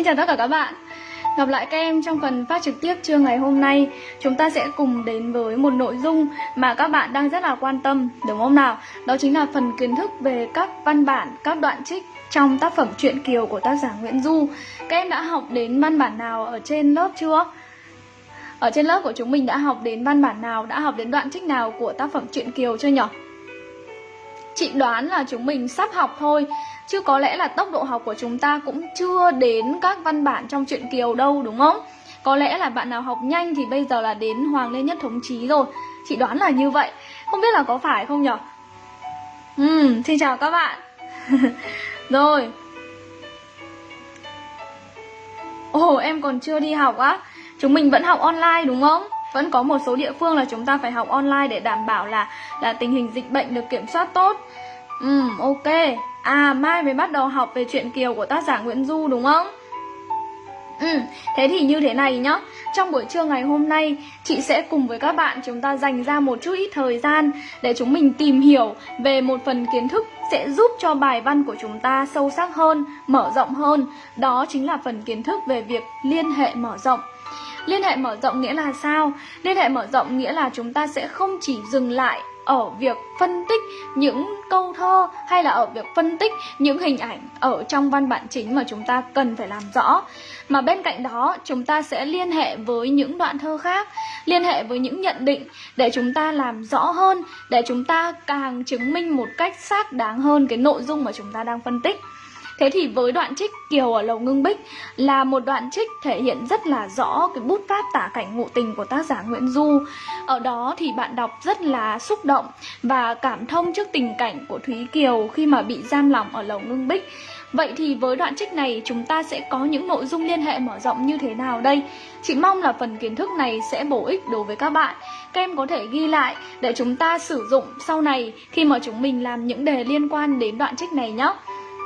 Xin chào tất cả các bạn Gặp lại các em trong phần phát trực tiếp trưa ngày hôm nay Chúng ta sẽ cùng đến với một nội dung mà các bạn đang rất là quan tâm Đúng không nào? Đó chính là phần kiến thức về các văn bản, các đoạn trích trong tác phẩm truyện Kiều của tác giả Nguyễn Du Các em đã học đến văn bản nào ở trên lớp chưa? Ở trên lớp của chúng mình đã học đến văn bản nào, đã học đến đoạn trích nào của tác phẩm truyện Kiều chưa nhỉ? Chị đoán là chúng mình sắp học thôi Chứ có lẽ là tốc độ học của chúng ta cũng chưa đến các văn bản trong truyện Kiều đâu đúng không? Có lẽ là bạn nào học nhanh thì bây giờ là đến Hoàng Lê Nhất Thống Chí rồi. Chị đoán là như vậy. Không biết là có phải không nhở? Uhm, xin chào các bạn. Rồi. Ồ, em còn chưa đi học á? Chúng mình vẫn học online đúng không? Vẫn có một số địa phương là chúng ta phải học online để đảm bảo là là tình hình dịch bệnh được kiểm soát tốt. Ừ, ok. À, mai mới bắt đầu học về chuyện Kiều của tác giả Nguyễn Du đúng không? Ừ, thế thì như thế này nhá Trong buổi trưa ngày hôm nay Chị sẽ cùng với các bạn chúng ta dành ra một chút ít thời gian Để chúng mình tìm hiểu về một phần kiến thức Sẽ giúp cho bài văn của chúng ta sâu sắc hơn, mở rộng hơn Đó chính là phần kiến thức về việc liên hệ mở rộng Liên hệ mở rộng nghĩa là sao? Liên hệ mở rộng nghĩa là chúng ta sẽ không chỉ dừng lại ở việc phân tích những câu thơ hay là ở việc phân tích những hình ảnh ở trong văn bản chính mà chúng ta cần phải làm rõ. Mà bên cạnh đó, chúng ta sẽ liên hệ với những đoạn thơ khác, liên hệ với những nhận định để chúng ta làm rõ hơn, để chúng ta càng chứng minh một cách xác đáng hơn cái nội dung mà chúng ta đang phân tích. Thế thì với đoạn trích Kiều ở Lầu Ngưng Bích là một đoạn trích thể hiện rất là rõ cái bút pháp tả cảnh ngộ tình của tác giả Nguyễn Du. Ở đó thì bạn đọc rất là xúc động và cảm thông trước tình cảnh của Thúy Kiều khi mà bị giam lỏng ở Lầu Ngưng Bích. Vậy thì với đoạn trích này, chúng ta sẽ có những nội dung liên hệ mở rộng như thế nào đây? Chị mong là phần kiến thức này sẽ bổ ích đối với các bạn. Các em có thể ghi lại để chúng ta sử dụng sau này khi mà chúng mình làm những đề liên quan đến đoạn trích này nhé.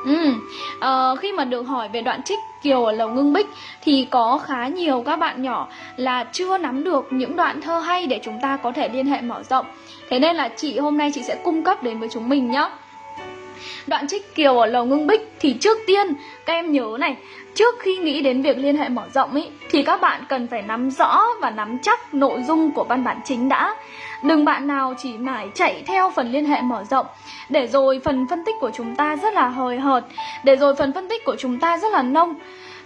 Ừ, uh, khi mà được hỏi về đoạn trích Kiều ở Lầu Ngưng Bích thì có khá nhiều các bạn nhỏ là chưa nắm được những đoạn thơ hay để chúng ta có thể liên hệ mở rộng. Thế nên là chị hôm nay chị sẽ cung cấp đến với chúng mình nhé. Đoạn trích Kiều ở Lầu Ngưng Bích thì trước tiên các em nhớ này, trước khi nghĩ đến việc liên hệ mở rộng ý, thì các bạn cần phải nắm rõ và nắm chắc nội dung của văn bản chính đã. Đừng bạn nào chỉ mãi chạy theo phần liên hệ mở rộng. Để rồi phần phân tích của chúng ta rất là hời hợt Để rồi phần phân tích của chúng ta rất là nông.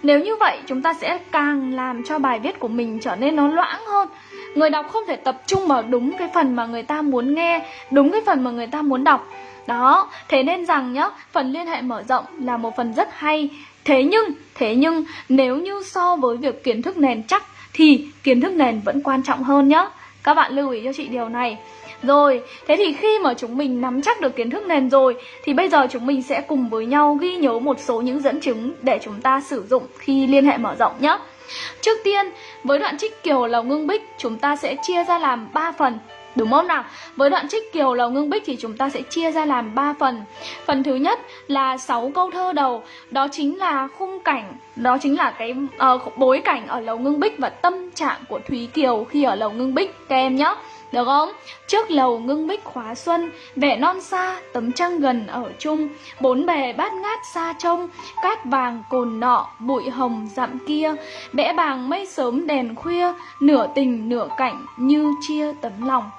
Nếu như vậy chúng ta sẽ càng làm cho bài viết của mình trở nên nó loãng hơn. Người đọc không thể tập trung vào đúng cái phần mà người ta muốn nghe Đúng cái phần mà người ta muốn đọc. Đó, thế nên rằng nhá, phần liên hệ mở rộng là một phần rất hay. Thế nhưng, thế nhưng nếu như so với việc kiến thức nền chắc thì kiến thức nền vẫn quan trọng hơn nhá. Các bạn lưu ý cho chị điều này. Rồi, thế thì khi mà chúng mình nắm chắc được kiến thức nền rồi Thì bây giờ chúng mình sẽ cùng với nhau ghi nhớ một số những dẫn chứng để chúng ta sử dụng khi liên hệ mở rộng nhé Trước tiên, với đoạn trích Kiều Lầu Ngưng Bích chúng ta sẽ chia ra làm 3 phần. Đúng không nào? Với đoạn trích Kiều Lầu Ngưng Bích thì chúng ta sẽ chia ra làm 3 phần. Phần thứ nhất là 6 câu thơ đầu Đó chính là khung cảnh Đó chính là cái uh, bối cảnh ở Lầu Ngưng Bích Và tâm trạng của Thúy Kiều khi ở Lầu Ngưng Bích. Các em nhé được không? Trước lầu ngưng bích khóa xuân Vẻ non xa, tấm trăng gần ở chung. Bốn bề bát ngát xa trông Cát vàng cồn nọ, bụi hồng dặm kia. Bẽ bàng mây sớm đèn khuya Nửa tình nửa cảnh như chia tấm lòng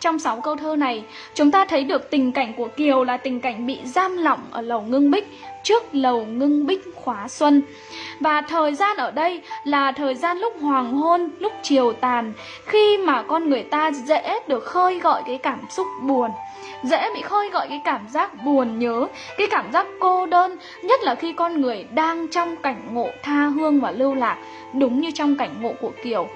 trong 6 câu thơ này, chúng ta thấy được tình cảnh của Kiều là tình cảnh bị giam lỏng ở lầu ngưng bích trước lầu ngưng bích khóa xuân. Và thời gian ở đây là thời gian lúc hoàng hôn, lúc chiều tàn, khi mà con người ta dễ được khơi gọi cái cảm xúc buồn dễ bị khơi gọi cái cảm giác buồn nhớ, cái cảm giác cô đơn, nhất là khi con người đang trong cảnh ngộ tha hương và lưu lạc, đúng như trong cảnh ngộ của Kiều.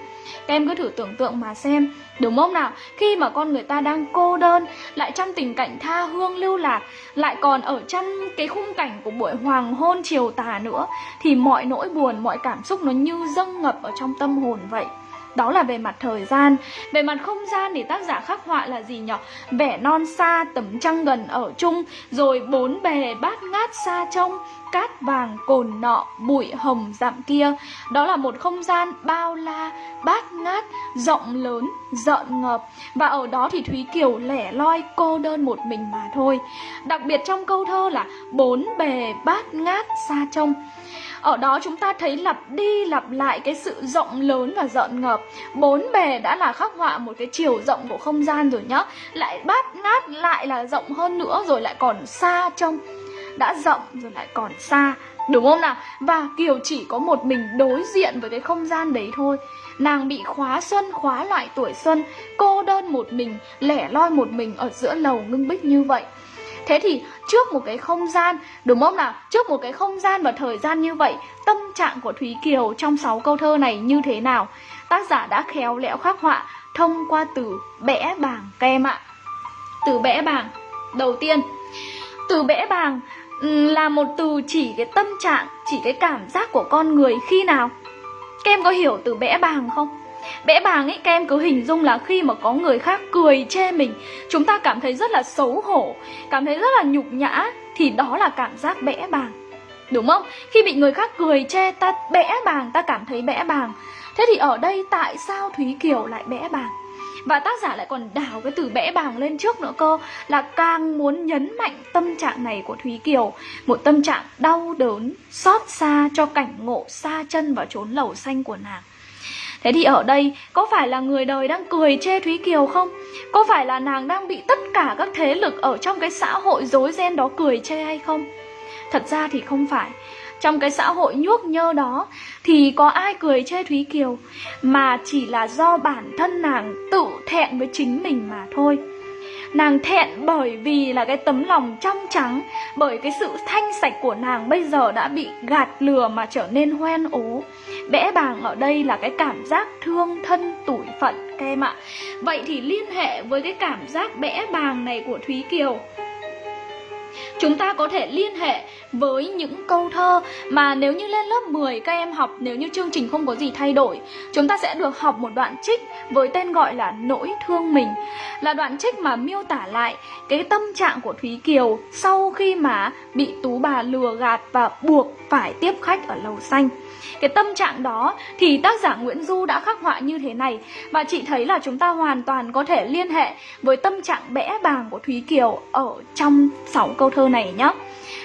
Các em cứ thử tưởng tượng mà xem Đúng không nào? Khi mà con người ta đang cô đơn Lại trong tình cảnh tha hương lưu lạc Lại còn ở trong cái khung cảnh của buổi hoàng hôn chiều tà nữa Thì mọi nỗi buồn, mọi cảm xúc nó như dâng ngập ở trong tâm hồn vậy đó là về mặt thời gian. Về mặt không gian thì tác giả khắc họa là gì nhỉ? Vẻ non xa, tấm trăng gần ở chung Rồi bốn bề bát ngát xa trông Cát vàng cồn nọ, bụi hồng dặm kia. Đó là một không gian bao la, bát ngát, rộng lớn, rợn ngợp. Và ở đó thì Thúy Kiều lẻ loi cô đơn một mình mà thôi. Đặc biệt trong câu thơ là bốn bề bát ngát xa trông ở đó chúng ta thấy lặp đi lặp lại cái sự rộng lớn và rợn ngợp bốn bề đã là khắc họa một cái chiều rộng của không gian rồi nhá. Lại bát ngát lại là rộng hơn nữa rồi lại còn xa trong đã rộng rồi lại còn xa Đúng không nào? Và Kiều chỉ có một mình đối diện với cái không gian đấy thôi. Nàng bị khóa xuân, khóa loại tuổi xuân Cô đơn một mình, lẻ loi một mình ở giữa lầu ngưng bích như vậy. Thế thì trước một cái không gian, đúng không nào? Trước một cái không gian và thời gian như vậy Tâm trạng của Thúy Kiều trong 6 câu thơ này như thế nào? Tác giả đã khéo léo khắc họa thông qua từ bẽ bàng kem ạ Từ bẽ bàng Đầu tiên Từ bẽ bàng là một từ chỉ cái tâm trạng, chỉ cái cảm giác của con người khi nào? Các em có hiểu từ bẽ bàng không? Bẽ bàng ấy các em cứ hình dung là khi mà có người khác cười chê mình Chúng ta cảm thấy rất là xấu hổ Cảm thấy rất là nhục nhã Thì đó là cảm giác bẽ bàng Đúng không? Khi bị người khác cười chê ta bẽ bàng Ta cảm thấy bẽ bàng Thế thì ở đây tại sao Thúy Kiều lại bẽ bàng? Và tác giả lại còn đào cái từ bẽ bàng lên trước nữa cơ Là càng muốn nhấn mạnh tâm trạng này của Thúy Kiều Một tâm trạng đau đớn, xót xa cho cảnh ngộ xa chân vào chốn lầu xanh của nàng Thế thì ở đây, có phải là người đời đang cười chê Thúy Kiều không? Có phải là nàng đang bị tất cả các thế lực ở trong cái xã hội rối ren đó cười chê hay không? Thật ra thì không phải trong cái xã hội nhuốc nhơ đó thì có ai cười chê Thúy Kiều, mà chỉ là do bản thân nàng tự thẹn với chính mình mà thôi. Nàng thẹn bởi vì là cái tấm lòng trong trắng, Bởi cái sự thanh sạch của nàng bây giờ đã bị gạt lừa mà trở nên hoen ố. Bẽ bàng ở đây là cái cảm giác thương thân tủi phận, các em ạ. Vậy thì liên hệ với cái cảm giác bẽ bàng này của Thúy Kiều. Chúng ta có thể liên hệ với những câu thơ mà nếu như lên lớp 10 các em học, nếu như chương trình không có gì thay đổi, Chúng ta sẽ được học một đoạn trích với tên gọi là Nỗi thương mình. Là đoạn trích mà miêu tả lại cái tâm trạng của Thúy Kiều sau khi mà bị Tú bà lừa gạt và buộc phải tiếp khách ở lầu xanh cái tâm trạng đó thì tác giả Nguyễn Du đã khắc họa như thế này và chị thấy là chúng ta hoàn toàn có thể liên hệ với tâm trạng bẽ bàng của Thúy Kiều ở trong 6 câu thơ này nhé.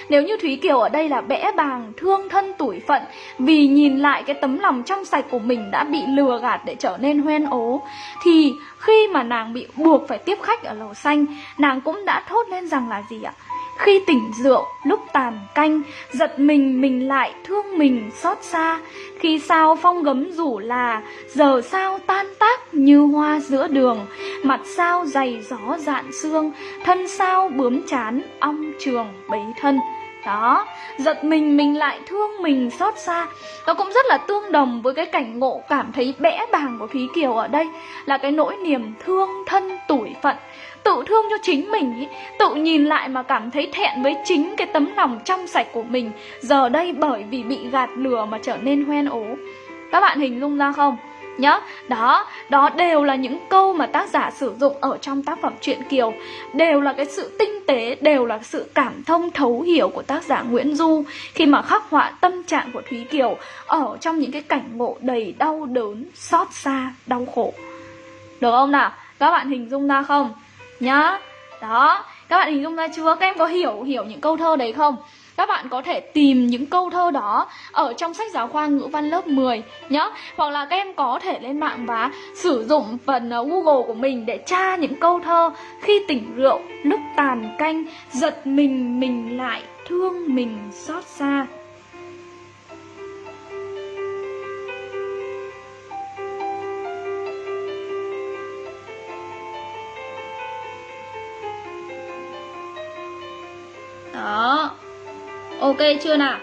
Nếu như Thúy Kiều ở đây là bẽ bàng, thương thân tủi phận Vì nhìn lại cái tấm lòng trong sạch của mình đã bị lừa gạt để trở nên hoen ố Thì khi mà nàng bị buộc phải tiếp khách ở lầu xanh Nàng cũng đã thốt lên rằng là gì ạ? Khi tỉnh rượu, lúc tàn canh, giật mình mình lại thương mình xót xa. Khi sao phong gấm rủ là, giờ sao tan tác như hoa giữa đường. Mặt sao dày gió dạn xương, thân sao bướm chán, ong trường bấy thân. Đó, giật mình mình lại thương mình xót xa Nó cũng rất là tương đồng với cái cảnh ngộ cảm thấy bẽ bàng của Thúy Kiều ở đây Là cái nỗi niềm thương thân tủi phận tự thương cho chính mình ý, tự nhìn lại mà cảm thấy thẹn với chính cái tấm lòng trong sạch của mình. Giờ đây bởi vì bị gạt lừa mà trở nên hoen ố. Các bạn hình dung ra không? Nhá đó đó đều là những câu mà tác giả sử dụng ở trong tác phẩm truyện kiều. Đều là cái sự tinh tế đều là sự cảm thông thấu hiểu của tác giả nguyễn du khi mà khắc họa tâm trạng của thúy kiều ở trong những cái cảnh ngộ đầy đau đớn xót xa đau khổ. Được không nào? Các bạn hình dung ra không? Nhá. Đó. Các bạn hình dung ra chưa? Các em có hiểu hiểu những câu thơ đấy không? Các bạn có thể tìm những câu thơ đó ở trong sách giáo khoa ngữ văn lớp 10 nhá. Hoặc là các em có thể lên mạng và sử dụng phần ờ, Google của mình để tra những câu thơ khi tỉnh rượu, lúc tàn canh, giật mình mình lại, thương mình xót xa. Đó Ok chưa nào?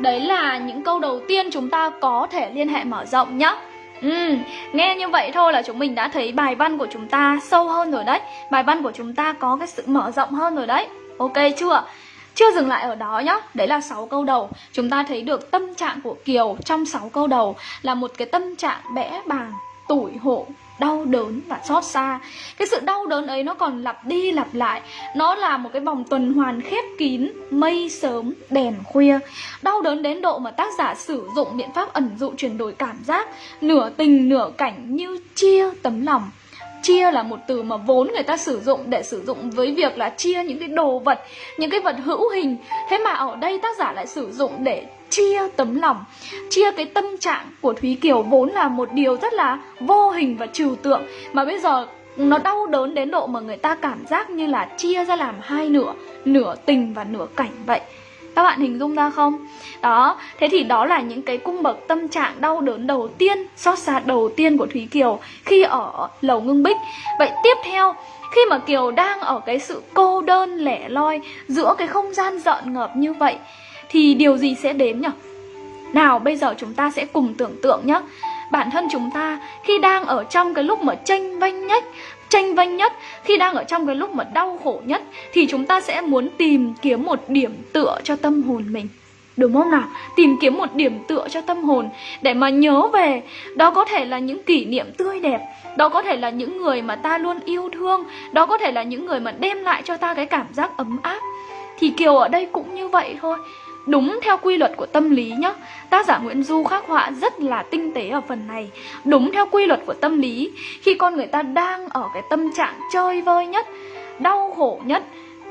Đấy là những câu đầu tiên chúng ta có thể liên hệ mở rộng nhá. Ừ, nghe như vậy thôi là chúng mình đã thấy bài văn của chúng ta sâu hơn rồi đấy. Bài văn của chúng ta có cái sự mở rộng hơn rồi đấy. Ok chưa? Chưa dừng lại ở đó nhá. Đấy là 6 câu đầu. Chúng ta thấy được tâm trạng của Kiều trong 6 câu đầu Là một cái tâm trạng bẽ bàng, tủi hổ, đau đớn và xót xa. Cái sự đau đớn ấy nó còn lặp đi lặp lại. Nó là một cái vòng tuần hoàn khép kín, mây sớm, đèn khuya. Đau đớn đến độ mà tác giả sử dụng biện pháp ẩn dụ chuyển đổi cảm giác, nửa tình nửa cảnh như chia tấm lòng chia là một từ mà vốn người ta sử dụng để sử dụng với việc là chia những cái đồ vật, những cái vật hữu hình. Thế mà ở đây tác giả lại sử dụng để chia tấm lòng, chia cái tâm trạng của thúy kiều vốn là một điều rất là vô hình và trừu tượng. Mà bây giờ nó đau đớn đến độ mà người ta cảm giác như là chia ra làm hai nửa nửa tình và nửa cảnh vậy các bạn hình dung ra không? Đó, thế thì đó là những cái cung bậc tâm trạng đau đớn đầu tiên, xót xa đầu tiên của Thúy Kiều khi ở lầu ngưng bích. Vậy tiếp theo, khi mà Kiều đang ở cái sự cô đơn lẻ loi giữa cái không gian rợn ngợp như vậy, thì điều gì sẽ đến nhỉ? Nào bây giờ chúng ta sẽ cùng tưởng tượng nhé Bản thân chúng ta khi đang ở trong cái lúc mà tranh vanh nhất tranh vanh nhất. Khi đang ở trong cái lúc mà đau khổ nhất thì chúng ta sẽ muốn tìm kiếm một điểm tựa cho tâm hồn mình. Đúng không nào? Tìm kiếm một điểm tựa cho tâm hồn Để mà nhớ về. Đó có thể là những kỷ niệm tươi đẹp. Đó có thể là những người mà ta luôn yêu thương. Đó có thể là những người mà đem lại cho ta cái cảm giác ấm áp. Thì Kiều ở đây cũng như vậy thôi. Đúng theo quy luật của tâm lý nhé Tác giả Nguyễn Du khắc họa rất là tinh tế ở phần này. Đúng theo quy luật của tâm lý, Khi con người ta đang ở cái tâm trạng chơi vơi nhất, Đau khổ nhất,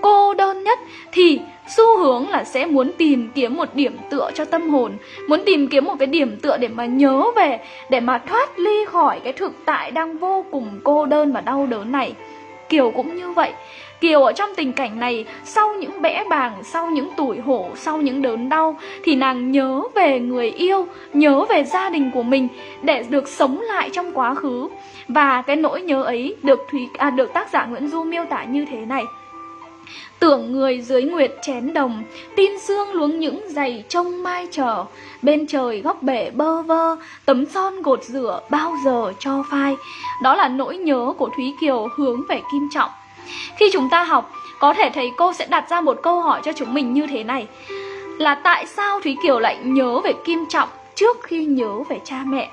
Cô đơn nhất, Thì xu hướng là sẽ muốn tìm kiếm một điểm tựa cho tâm hồn, Muốn tìm kiếm một cái điểm tựa để mà nhớ về, Để mà thoát ly khỏi cái thực tại đang vô cùng cô đơn và đau đớn này. Kiểu cũng như vậy. Kiều ở trong tình cảnh này Sau những bẽ bàng, sau những tủi hổ Sau những đớn đau Thì nàng nhớ về người yêu Nhớ về gia đình của mình Để được sống lại trong quá khứ. Và cái nỗi nhớ ấy được Thúy à, được tác giả Nguyễn Du miêu tả như thế này. Tưởng người dưới nguyệt chén đồng Tin xương luống những giày trông mai trở Bên trời góc bể bơ vơ Tấm son gột rửa bao giờ cho phai. Đó là nỗi nhớ của Thúy Kiều hướng về Kim Trọng khi chúng ta học, có thể thầy cô sẽ đặt ra một câu hỏi cho chúng mình như thế này Là tại sao Thúy Kiều lại nhớ về Kim Trọng trước khi nhớ về cha mẹ?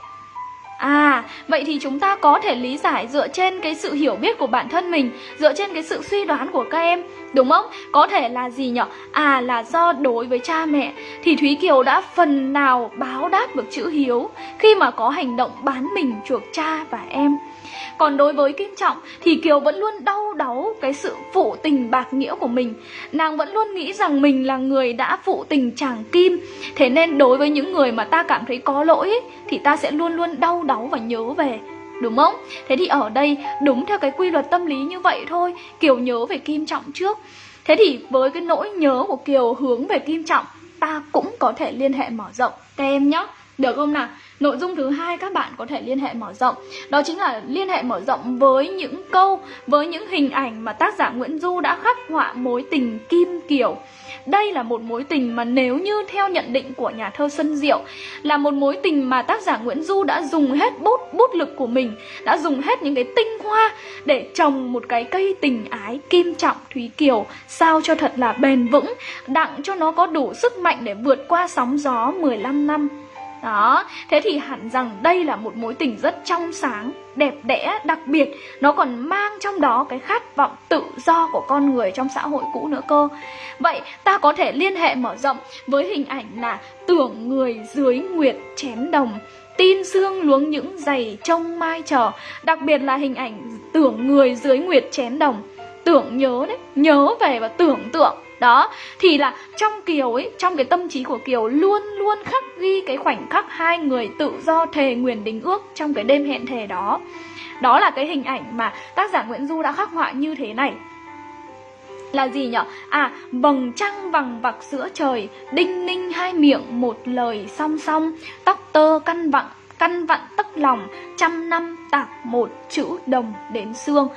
À, vậy thì chúng ta có thể lý giải dựa trên cái sự hiểu biết của bản thân mình Dựa trên cái sự suy đoán của các em Đúng không? Có thể là gì nhở? À là do đối với cha mẹ. Thì Thúy Kiều đã phần nào báo đáp được chữ hiếu Khi mà có hành động bán mình chuộc cha và em. Còn đối với Kim Trọng thì Kiều vẫn luôn đau đáu cái sự phụ tình bạc nghĩa của mình. Nàng vẫn luôn nghĩ rằng mình là người đã phụ tình chàng Kim. Thế nên đối với những người mà ta cảm thấy có lỗi Thì ta sẽ luôn luôn đau đáu và nhớ về. Đúng không? Thế thì ở đây đúng theo cái quy luật tâm lý như vậy thôi Kiều nhớ về Kim Trọng trước Thế thì với cái nỗi nhớ của Kiều hướng về Kim Trọng, Ta cũng có thể liên hệ mở rộng Các em nhé Được không nào? Nội dung thứ hai các bạn có thể liên hệ mở rộng Đó chính là liên hệ mở rộng với những câu, Với những hình ảnh mà tác giả Nguyễn Du đã khắc họa mối tình Kim Kiều đây là một mối tình mà nếu như theo nhận định của nhà thơ Xuân Diệu, Là một mối tình mà tác giả Nguyễn Du đã dùng hết bút bút lực của mình, Đã dùng hết những cái tinh hoa để trồng một cái cây tình ái kim trọng Thúy Kiều, Sao cho thật là bền vững, Đặng cho nó có đủ sức mạnh để vượt qua sóng gió 15 năm đó, thế thì hẳn rằng đây là một mối tình rất trong sáng, đẹp đẽ, đặc biệt. Nó còn mang trong đó cái khát vọng tự do của con người trong xã hội cũ nữa cơ. Vậy ta có thể liên hệ mở rộng với hình ảnh là tưởng người dưới nguyệt chén đồng Tin xương luống những giày trông mai chờ Đặc biệt là hình ảnh tưởng người dưới nguyệt chén đồng. Tưởng nhớ đấy, nhớ về và tưởng tượng đó thì là trong kiều ấy trong cái tâm trí của kiều luôn luôn khắc ghi cái khoảnh khắc hai người tự do thề nguyền đính ước trong cái đêm hẹn thề đó đó là cái hình ảnh mà tác giả nguyễn du đã khắc họa như thế này là gì nhở? À, vầng trăng vằng vặc giữa trời, đinh ninh hai miệng một lời song song, tóc tơ căn vặn, căn vặn tấc lòng, trăm năm tạc một chữ đồng đến xương.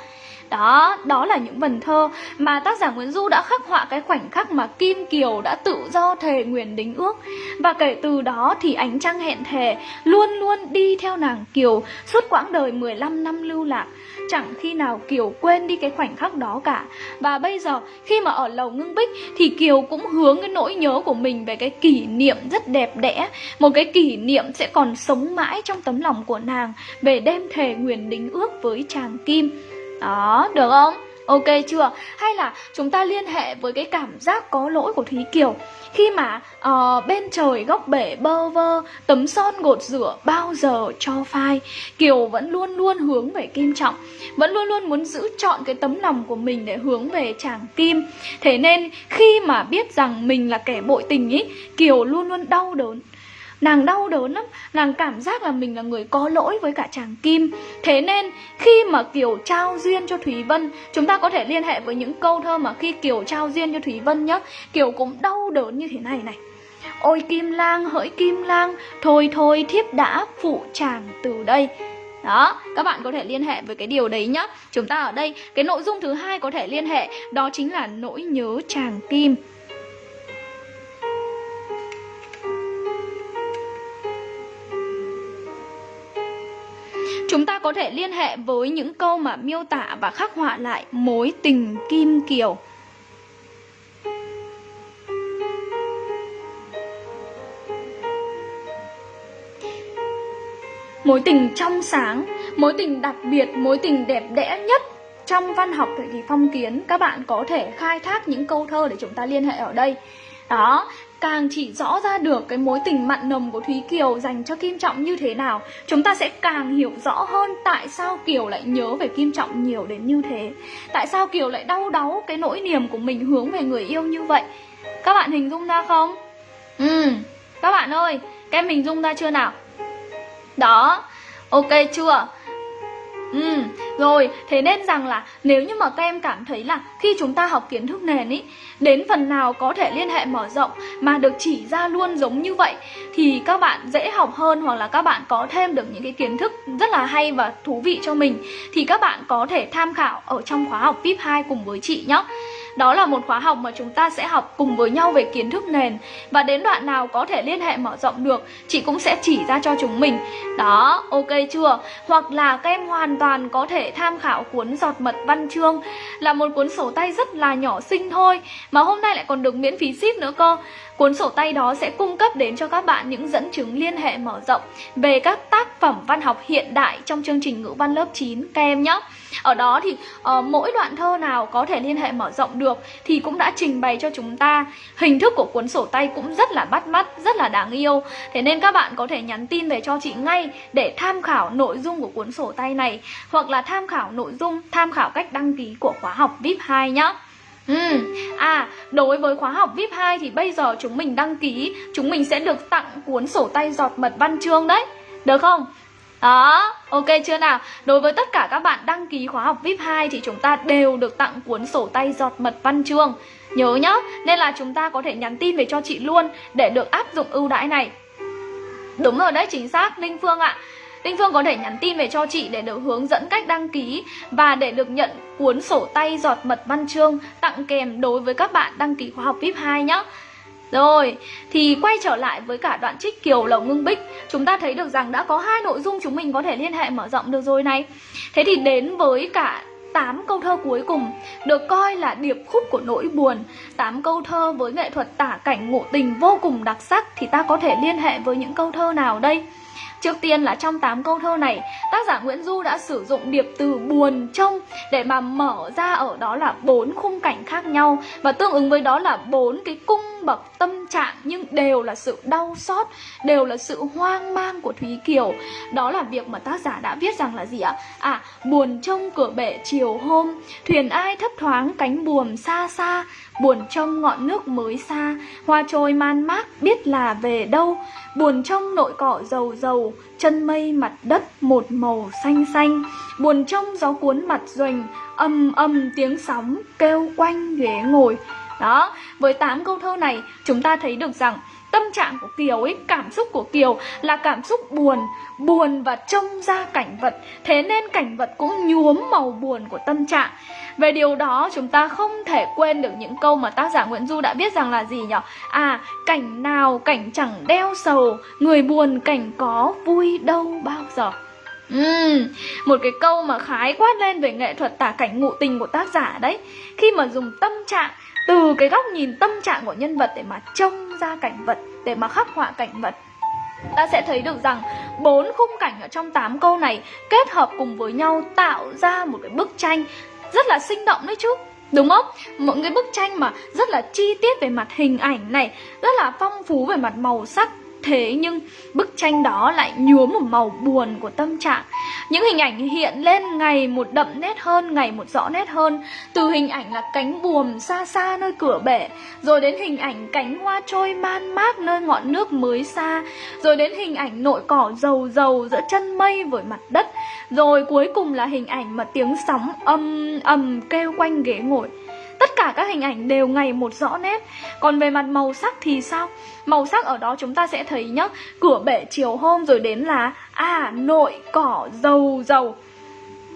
Đó, đó là những vần thơ mà tác giả Nguyễn Du đã khắc họa cái khoảnh khắc mà Kim Kiều đã tự do thề nguyền đính ước. Và kể từ đó thì ánh trăng hẹn thề luôn luôn đi theo nàng Kiều suốt quãng đời 15 năm lưu lạc. Chẳng khi nào Kiều quên đi cái khoảnh khắc đó cả. Và bây giờ khi mà ở lầu ngưng bích thì Kiều cũng hướng cái nỗi nhớ của mình về cái kỷ niệm rất đẹp đẽ. Một cái kỷ niệm sẽ còn sống mãi trong tấm lòng của nàng về đêm thề nguyền đính ước với chàng Kim. Đó, được không? Ok chưa? Hay là chúng ta liên hệ với cái cảm giác có lỗi của Thúy Kiều Khi mà uh, bên trời góc bể bơ vơ Tấm son gột rửa bao giờ cho phai Kiều vẫn luôn luôn hướng về Kim Trọng Vẫn luôn luôn muốn giữ chọn cái tấm lòng của mình để hướng về chàng Kim Thế nên khi mà biết rằng mình là kẻ bội tình ý Kiều luôn luôn đau đớn Nàng đau đớn lắm Nàng cảm giác là mình là người có lỗi với cả chàng Kim. Thế nên khi mà Kiều trao duyên cho Thúy Vân Chúng ta có thể liên hệ với những câu thơ mà khi Kiều trao duyên cho Thúy Vân nhá Kiều cũng đau đớn như thế này này. Ôi Kim Lang hỡi Kim Lang Thôi thôi thiếp đã phụ chàng từ đây. Đó, các bạn có thể liên hệ với cái điều đấy nhá. Chúng ta ở đây, cái nội dung thứ hai có thể liên hệ Đó chính là nỗi nhớ chàng Kim. Chúng ta có thể liên hệ với những câu mà miêu tả và khắc họa lại mối tình Kim Kiều. Mối tình trong sáng, mối tình đặc biệt, mối tình đẹp đẽ nhất trong văn học thời kỳ phong kiến Các bạn có thể khai thác những câu thơ để chúng ta liên hệ ở đây Đó, càng chỉ rõ ra được cái mối tình mặn nồng của Thúy Kiều dành cho Kim Trọng như thế nào Chúng ta sẽ càng hiểu rõ hơn tại sao Kiều lại nhớ về Kim Trọng nhiều đến như thế Tại sao Kiều lại đau đáu cái nỗi niềm của mình hướng về người yêu như vậy Các bạn hình dung ra không? Ừ, các bạn ơi, các em hình dung ra chưa nào? Đó, ok chưa? Ừ, rồi, thế nên rằng là nếu như mà các em cảm thấy là khi chúng ta học kiến thức nền ý Đến phần nào có thể liên hệ mở rộng mà được chỉ ra luôn giống như vậy Thì các bạn dễ học hơn hoặc là các bạn có thêm được những cái kiến thức rất là hay và thú vị cho mình Thì các bạn có thể tham khảo ở trong khóa học VIP 2 cùng với chị nhé đó là một khóa học mà chúng ta sẽ học cùng với nhau về kiến thức nền Và đến đoạn nào có thể liên hệ mở rộng được Chị cũng sẽ chỉ ra cho chúng mình Đó, ok chưa? Hoặc là các em hoàn toàn có thể tham khảo cuốn Giọt Mật Văn Chương Là một cuốn sổ tay rất là nhỏ xinh thôi Mà hôm nay lại còn được miễn phí ship nữa cơ Cuốn sổ tay đó sẽ cung cấp đến cho các bạn những dẫn chứng liên hệ mở rộng về các tác phẩm văn học hiện đại trong chương trình ngữ văn lớp 9 các em nhé. Ở đó thì uh, mỗi đoạn thơ nào có thể liên hệ mở rộng được thì cũng đã trình bày cho chúng ta. Hình thức của cuốn sổ tay cũng rất là bắt mắt, rất là đáng yêu. Thế nên các bạn có thể nhắn tin về cho chị ngay để tham khảo nội dung của cuốn sổ tay này hoặc là tham khảo nội dung, tham khảo cách đăng ký của khóa học VIP 2 nhé. Ừ. À, đối với khóa học VIP 2 thì bây giờ chúng mình đăng ký Chúng mình sẽ được tặng cuốn sổ tay giọt mật văn chương đấy Được không? Đó, ok chưa nào? Đối với tất cả các bạn đăng ký khóa học VIP 2 thì chúng ta đều được tặng cuốn sổ tay giọt mật văn chương Nhớ nhá, nên là chúng ta có thể nhắn tin về cho chị luôn để được áp dụng ưu đãi này Đúng rồi đấy, chính xác, Linh Phương ạ Linh Phương có thể nhắn tin về cho chị để được hướng dẫn cách đăng ký và để được nhận cuốn sổ tay giọt mật văn chương tặng kèm đối với các bạn đăng ký khóa học VIP 2 nhé. Rồi, thì quay trở lại với cả đoạn trích Kiều Lầu Ngưng Bích. Chúng ta thấy được rằng đã có hai nội dung chúng mình có thể liên hệ mở rộng được rồi này. Thế thì đến với cả 8 câu thơ cuối cùng được coi là điệp khúc của nỗi buồn. 8 câu thơ với nghệ thuật tả cảnh ngộ tình vô cùng đặc sắc Thì ta có thể liên hệ với những câu thơ nào đây? Trước tiên là trong 8 câu thơ này, tác giả Nguyễn Du đã sử dụng điệp từ buồn trông để mà mở ra ở đó là bốn khung cảnh khác nhau. Và tương ứng với đó là bốn cái cung bậc tâm trạng nhưng đều là sự đau xót, đều là sự hoang mang của Thúy Kiều. Đó là việc mà tác giả đã viết rằng là gì ạ? À, buồn trông cửa bể chiều hôm, thuyền ai thấp thoáng cánh buồm xa xa, buồn trông ngọn nước mới xa, hoa trôi man mác biết là về đâu, buồn trông nội cỏ dầu dầu, chân mây mặt đất một màu xanh xanh, buồn trông gió cuốn mặt duềnh âm âm tiếng sóng kêu quanh ghế ngồi. Đó, với 8 câu thơ này chúng ta thấy được rằng tâm trạng của Kiều ấy, cảm xúc của Kiều là cảm xúc buồn, buồn và trông ra cảnh vật, thế nên cảnh vật cũng nhuốm màu buồn của tâm trạng. Về điều đó chúng ta không thể quên được những câu mà tác giả Nguyễn Du đã viết rằng là gì nhỉ? À, cảnh nào cảnh chẳng đeo sầu, người buồn cảnh có vui đâu bao giờ. Uhm, một cái câu mà khái quát lên về nghệ thuật tả cảnh ngụ tình của tác giả đấy Khi mà dùng tâm trạng từ cái góc nhìn tâm trạng của nhân vật để mà trông ra cảnh vật, để mà khắc họa cảnh vật, ta sẽ thấy được rằng bốn khung cảnh ở trong 8 câu này kết hợp cùng với nhau tạo ra một cái bức tranh rất là sinh động đấy chứ, Đúng không? Một cái bức tranh mà rất là chi tiết về mặt hình ảnh này, Rất là phong phú về mặt màu sắc Thế nhưng bức tranh đó lại nhuốm một màu buồn của tâm trạng. Những hình ảnh hiện lên ngày một đậm nét hơn, ngày một rõ nét hơn. Từ hình ảnh là cánh buồm xa xa nơi cửa bể Rồi đến hình ảnh cánh hoa trôi man mác nơi ngọn nước mới xa Rồi đến hình ảnh nội cỏ dầu dầu giữa chân mây với mặt đất. Rồi cuối cùng là hình ảnh mà tiếng sóng âm ầm kêu quanh ghế ngồi. Tất cả các hình ảnh đều ngày một rõ nét. Còn về mặt màu sắc thì sao? Màu sắc ở đó chúng ta sẽ thấy nhá, Cửa bể chiều hôm rồi đến là À nội cỏ dầu dầu.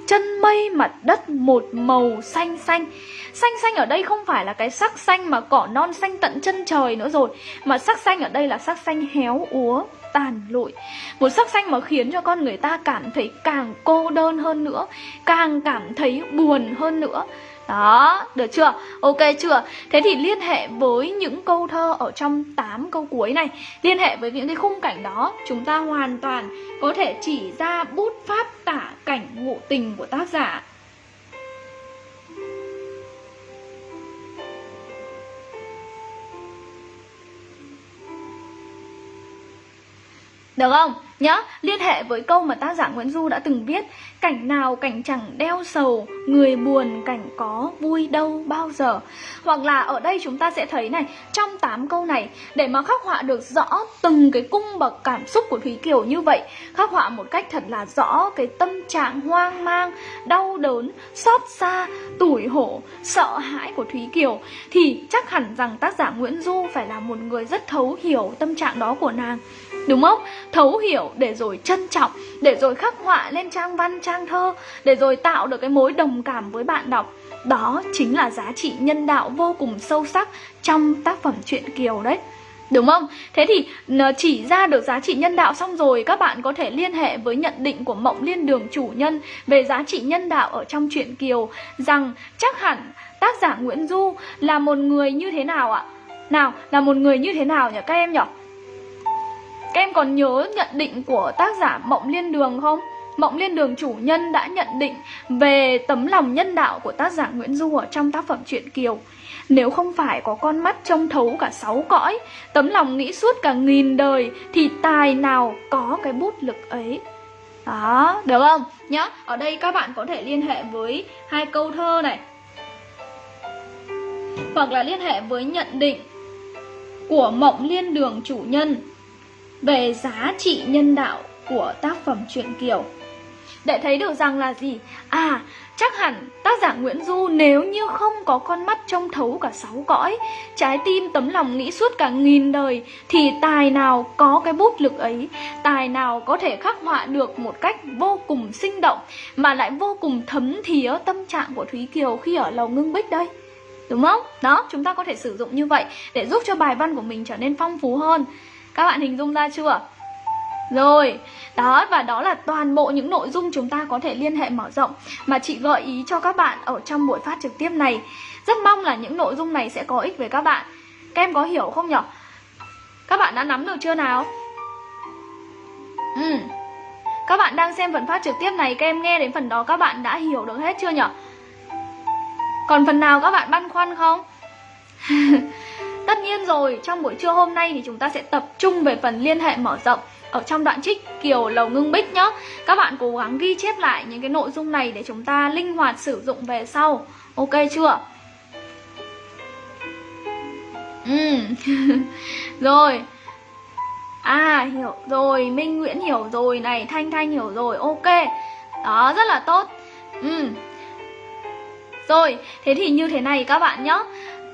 Chân mây mặt đất một màu xanh xanh. Xanh xanh ở đây không phải là cái sắc xanh mà cỏ non xanh tận chân trời nữa rồi, Mà sắc xanh ở đây là sắc xanh héo úa, tàn lụi. Một sắc xanh mà khiến cho con người ta cảm thấy càng cô đơn hơn nữa, Càng cảm thấy buồn hơn nữa đó, được chưa? Ok chưa? Thế thì liên hệ với những câu thơ ở trong 8 câu cuối này Liên hệ với những cái khung cảnh đó Chúng ta hoàn toàn có thể chỉ ra bút pháp tả cảnh ngụ tình của tác giả Được không? nhớ liên hệ với câu mà tác giả Nguyễn Du đã từng viết. Cảnh nào cảnh chẳng đeo sầu, người buồn cảnh có vui đâu bao giờ. Hoặc là ở đây chúng ta sẽ thấy này, trong 8 câu này Để mà khắc họa được rõ từng cái cung bậc cảm xúc của Thúy Kiều như vậy Khắc họa một cách thật là rõ cái tâm trạng hoang mang, đau đớn, xót xa, tủi hổ, sợ hãi của Thúy Kiều Thì chắc hẳn rằng tác giả Nguyễn Du phải là một người rất thấu hiểu tâm trạng đó của nàng. Đúng không? Thấu hiểu để rồi trân trọng Để rồi khắc họa lên trang văn, trang thơ Để rồi tạo được cái mối đồng cảm với bạn đọc Đó chính là giá trị nhân đạo vô cùng sâu sắc trong tác phẩm truyện Kiều đấy Đúng không? Thế thì chỉ ra được giá trị nhân đạo xong rồi Các bạn có thể liên hệ với nhận định của Mộng Liên Đường chủ nhân Về giá trị nhân đạo ở trong truyện Kiều Rằng chắc hẳn tác giả Nguyễn Du là một người như thế nào ạ? Nào, là một người như thế nào nhỉ các em nhỉ? Các em còn nhớ nhận định của tác giả Mộng Liên Đường không? Mộng Liên Đường chủ nhân đã nhận định về tấm lòng nhân đạo của tác giả Nguyễn Du ở trong tác phẩm truyện Kiều. Nếu không phải có con mắt trông thấu cả sáu cõi, tấm lòng nghĩ suốt cả nghìn đời, thì tài nào có cái bút lực ấy. Đó, được không? Nhá, ở đây các bạn có thể liên hệ với hai câu thơ này. Hoặc là liên hệ với nhận định của Mộng Liên Đường chủ nhân về giá trị nhân đạo của tác phẩm truyện Kiều. Để thấy được rằng là gì? À, chắc hẳn tác giả Nguyễn Du nếu như không có con mắt trông thấu cả sáu cõi, trái tim tấm lòng nghĩ suốt cả nghìn đời, thì tài nào có cái bút lực ấy, tài nào có thể khắc họa được một cách vô cùng sinh động, mà lại vô cùng thấm thía tâm trạng của Thúy Kiều khi ở lầu ngưng bích đây. Đúng không? Đó, chúng ta có thể sử dụng như vậy để giúp cho bài văn của mình trở nên phong phú hơn. Các bạn hình dung ra chưa? Rồi, đó và đó là toàn bộ những nội dung chúng ta có thể liên hệ mở rộng mà chị gợi ý cho các bạn ở trong buổi phát trực tiếp này. Rất mong là những nội dung này sẽ có ích với các bạn. Các em có hiểu không nhỉ? Các bạn đã nắm được chưa nào? Ừ. Các bạn đang xem phần phát trực tiếp này, các em nghe đến phần đó các bạn đã hiểu được hết chưa nhỉ? Còn phần nào các bạn băn khoăn không? Tất nhiên rồi, trong buổi trưa hôm nay thì chúng ta sẽ tập trung về phần liên hệ mở rộng ở trong đoạn trích Kiều Lầu Ngưng Bích nhé. Các bạn cố gắng ghi chép lại những cái nội dung này để chúng ta linh hoạt sử dụng về sau. Ok chưa? Ừ. rồi. À hiểu rồi, Minh Nguyễn hiểu rồi này, Thanh Thanh hiểu rồi. Ok. Đó rất là tốt. Ừ. Rồi, thế thì như thế này các bạn nhé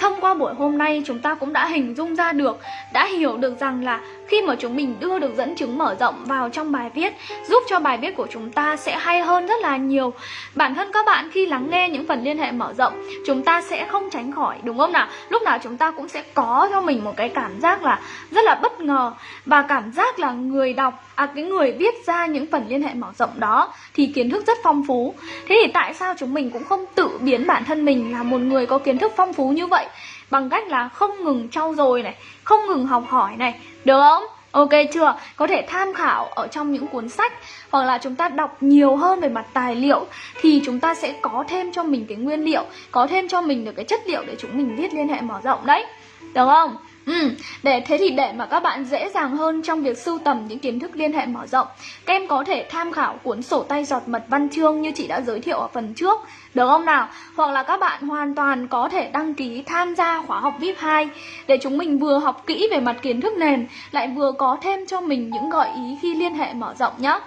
Thông qua buổi hôm nay chúng ta cũng đã hình dung ra được, đã hiểu được rằng là khi mà chúng mình đưa được dẫn chứng mở rộng vào trong bài viết giúp cho bài viết của chúng ta sẽ hay hơn rất là nhiều. Bản thân các bạn khi lắng nghe những phần liên hệ mở rộng chúng ta sẽ không tránh khỏi đúng không nào? Lúc nào chúng ta cũng sẽ có cho mình một cái cảm giác là rất là bất ngờ và cảm giác là người đọc à cái người viết ra những phần liên hệ mở rộng đó thì kiến thức rất phong phú. Thế thì tại sao chúng mình cũng không tự biến bản thân mình là một người có kiến thức phong phú như vậy? bằng cách là không ngừng trau dồi này, không ngừng học hỏi này, được không? Ok chưa? Có thể tham khảo ở trong những cuốn sách hoặc là chúng ta đọc nhiều hơn về mặt tài liệu thì chúng ta sẽ có thêm cho mình cái nguyên liệu, có thêm cho mình được cái chất liệu để chúng mình viết liên hệ mở rộng đấy. Được không? Ừ, để thế thì để mà các bạn dễ dàng hơn trong việc sưu tầm những kiến thức liên hệ mở rộng Các em có thể tham khảo cuốn sổ tay giọt mật văn chương như chị đã giới thiệu ở phần trước Được không nào? Hoặc là các bạn hoàn toàn có thể đăng ký tham gia khóa học VIP 2 Để chúng mình vừa học kỹ về mặt kiến thức nền Lại vừa có thêm cho mình những gợi ý khi liên hệ mở rộng nhá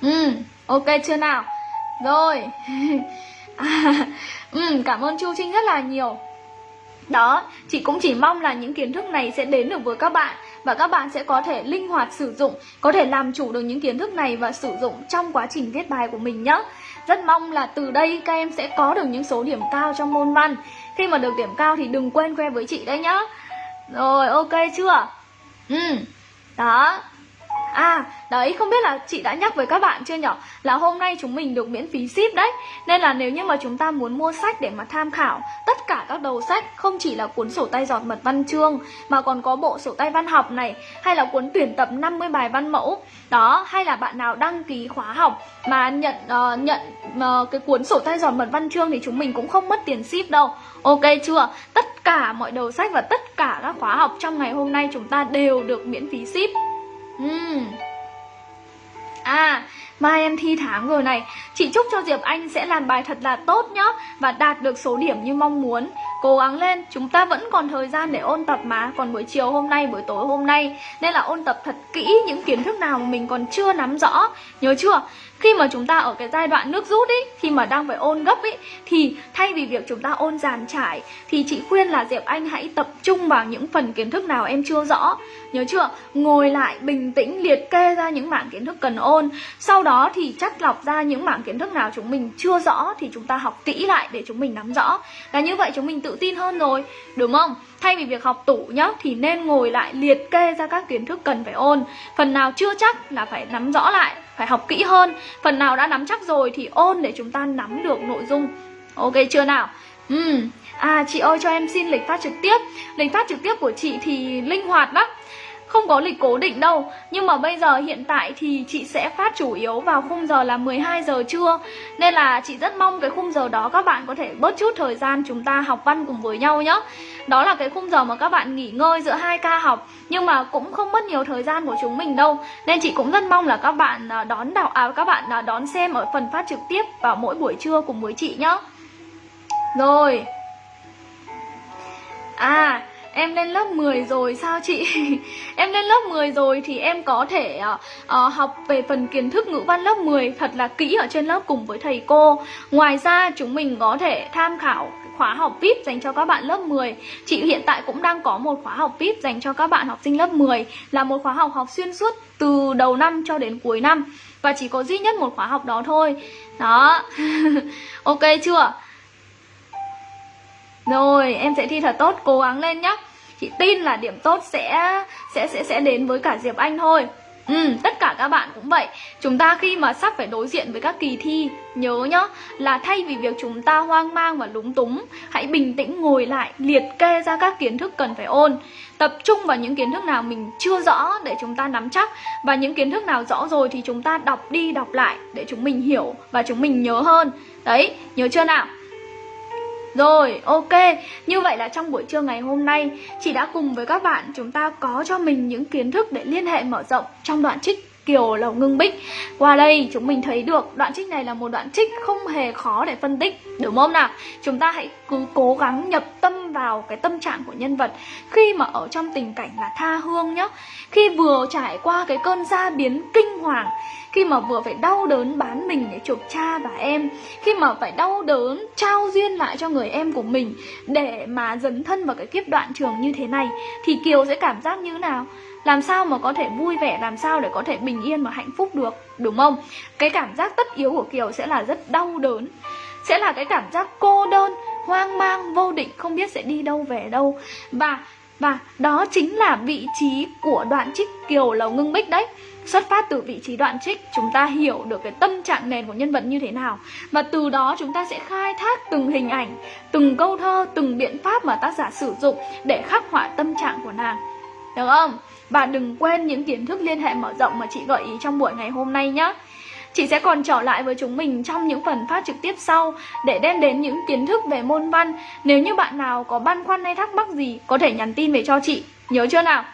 Ừ, ok chưa nào? Rồi à, ừ, Cảm ơn Chu Trinh rất là nhiều đó, chị cũng chỉ mong là những kiến thức này sẽ đến được với các bạn và các bạn sẽ có thể linh hoạt sử dụng, có thể làm chủ được những kiến thức này và sử dụng trong quá trình viết bài của mình nhé. Rất mong là từ đây các em sẽ có được những số điểm cao trong môn văn. Khi mà được điểm cao thì đừng quên khoe với chị đấy nhá. Rồi, ok chưa? Ừ, đó, À, đấy không biết là chị đã nhắc với các bạn chưa nhở? Là hôm nay chúng mình được miễn phí ship đấy. Nên là nếu như mà chúng ta muốn mua sách để mà tham khảo Tất cả các đầu sách Không chỉ là cuốn sổ tay giọt mật văn chương Mà còn có bộ sổ tay văn học này Hay là cuốn tuyển tập 50 bài văn mẫu Đó, hay là bạn nào đăng ký khóa học Mà nhận uh, nhận uh, cái cuốn sổ tay giọt mật văn chương Thì chúng mình cũng không mất tiền ship đâu. Ok chưa? Tất cả mọi đầu sách và tất cả các khóa học trong ngày hôm nay chúng ta đều được miễn phí ship. Ừ. À, mai em thi tháng rồi này. Chị chúc cho Diệp Anh sẽ làm bài thật là tốt nhá Và đạt được số điểm như mong muốn. Cố gắng lên, chúng ta vẫn còn thời gian để ôn tập mà. Còn buổi chiều hôm nay, buổi tối hôm nay. Nên là ôn tập thật kỹ những kiến thức nào mà mình còn chưa nắm rõ. Nhớ chưa? Khi mà chúng ta ở cái giai đoạn nước rút ý, Khi mà đang phải ôn gấp ý, Thì thay vì việc chúng ta ôn giàn trải, Thì chị khuyên là Diệp Anh hãy tập trung vào những phần kiến thức nào em chưa rõ Nhớ chưa? Ngồi lại bình tĩnh liệt kê ra những mảng kiến thức cần ôn Sau đó thì chắt lọc ra những mảng kiến thức nào chúng mình chưa rõ Thì chúng ta học kỹ lại để chúng mình nắm rõ Là như vậy chúng mình tự tin hơn rồi, Đúng không? Thay vì việc học tủ nhá, Thì nên ngồi lại liệt kê ra các kiến thức cần phải ôn Phần nào chưa chắc là phải nắm rõ lại, Phải học kỹ hơn Phần nào đã nắm chắc rồi thì ôn để chúng ta nắm được nội dung Ok chưa nào? Ừ. À chị ơi, cho em xin lịch phát trực tiếp Lịch phát trực tiếp của chị thì linh hoạt lắm không có lịch cố định đâu. Nhưng mà bây giờ hiện tại thì chị sẽ phát chủ yếu vào khung giờ là 12 giờ trưa. Nên là chị rất mong cái khung giờ đó các bạn có thể bớt chút thời gian chúng ta học văn cùng với nhau nhé Đó là cái khung giờ mà các bạn nghỉ ngơi giữa hai ca học. Nhưng mà cũng không mất nhiều thời gian của chúng mình đâu. Nên chị cũng rất mong là các bạn à, đón đọc à, các bạn à, đón xem ở phần phát trực tiếp vào mỗi buổi trưa cùng với chị nhé Rồi. À Em lên lớp 10 rồi sao chị? em lên lớp 10 rồi thì em có thể uh, uh, học về phần kiến thức ngữ văn lớp 10 thật là kỹ ở trên lớp cùng với thầy cô. Ngoài ra chúng mình có thể tham khảo khóa học VIP dành cho các bạn lớp 10 Chị hiện tại cũng đang có một khóa học VIP dành cho các bạn học sinh lớp 10 Là một khóa học học xuyên suốt từ đầu năm cho đến cuối năm Và chỉ có duy nhất một khóa học đó thôi Đó Ok chưa? Rồi, em sẽ thi thật tốt, cố gắng lên nhá. Chị tin là điểm tốt sẽ sẽ sẽ sẽ đến với cả Diệp Anh thôi. Ừ, tất cả các bạn cũng vậy Chúng ta khi mà sắp phải đối diện với các kỳ thi Nhớ nhá Là thay vì việc chúng ta hoang mang và lúng túng Hãy bình tĩnh ngồi lại Liệt kê ra các kiến thức cần phải ôn Tập trung vào những kiến thức nào mình chưa rõ Để chúng ta nắm chắc Và những kiến thức nào rõ rồi thì chúng ta đọc đi đọc lại Để chúng mình hiểu và chúng mình nhớ hơn Đấy, nhớ chưa nào rồi, ok. Như vậy là trong buổi trưa ngày hôm nay, chị đã cùng với các bạn chúng ta có cho mình những kiến thức để liên hệ mở rộng trong đoạn trích Kiều Lầu Ngưng Bích Qua đây chúng mình thấy được đoạn trích này là một đoạn trích không hề khó để phân tích, Đúng không nào? Chúng ta hãy cứ cố gắng nhập tâm vào cái tâm trạng của nhân vật. Khi mà ở trong tình cảnh là tha hương nhá, Khi vừa trải qua cái cơn gia biến kinh hoàng, khi mà vừa phải đau đớn bán mình để chuộc cha và em, khi mà phải đau đớn trao duyên lại cho người em của mình để mà dấn thân vào cái kiếp đoạn trường như thế này, thì kiều sẽ cảm giác như nào? Làm sao mà có thể vui vẻ làm sao để có thể bình yên và hạnh phúc được đúng không? Cái cảm giác tất yếu của kiều sẽ là rất đau đớn sẽ là cái cảm giác cô đơn hoang mang vô định không biết sẽ đi đâu về đâu. Và và đó chính là vị trí của đoạn trích kiều lầu ngưng bích đấy. Xuất phát từ vị trí đoạn trích Chúng ta hiểu được cái tâm trạng nền của nhân vật như thế nào. Và từ đó chúng ta sẽ khai thác từng hình ảnh Từng câu thơ, từng biện pháp mà tác giả sử dụng Để khắc họa tâm trạng của nàng. Được không? Và đừng quên những kiến thức liên hệ mở rộng mà chị gợi ý trong buổi ngày hôm nay nhé. Chị sẽ còn trở lại với chúng mình trong những phần phát trực tiếp sau để đem đến những kiến thức về môn văn. Nếu như bạn nào có băn khoăn hay thắc mắc gì có thể nhắn tin về cho chị. Nhớ chưa nào?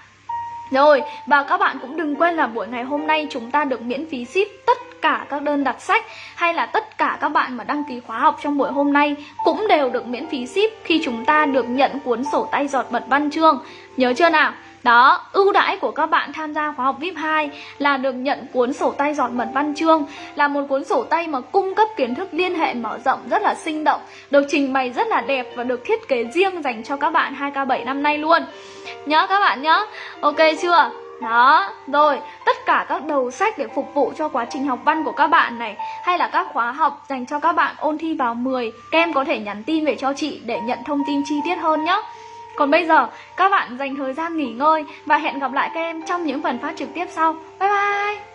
Rồi, và các bạn cũng đừng quên là buổi ngày hôm nay chúng ta được miễn phí ship tất cả các đơn đặt sách hay là tất cả các bạn mà đăng ký khóa học trong buổi hôm nay cũng đều được miễn phí ship khi chúng ta được nhận cuốn sổ tay giọt mật văn chương. Nhớ chưa nào? Đó, ưu đãi của các bạn tham gia khóa học VIP 2 là được nhận cuốn sổ tay giọt mật văn chương Là một cuốn sổ tay mà cung cấp kiến thức liên hệ mở rộng rất là sinh động Được trình bày rất là đẹp và được thiết kế riêng dành cho các bạn 2K7 năm nay luôn. Nhớ các bạn nhớ. Ok chưa? Đó, rồi, tất cả các đầu sách để phục vụ cho quá trình học văn của các bạn này Hay là các khóa học dành cho các bạn ôn thi vào 10 Các em có thể nhắn tin về cho chị để nhận thông tin chi tiết hơn nhé còn bây giờ, các bạn dành thời gian nghỉ ngơi và hẹn gặp lại các em trong những phần phát trực tiếp sau. Bye bye!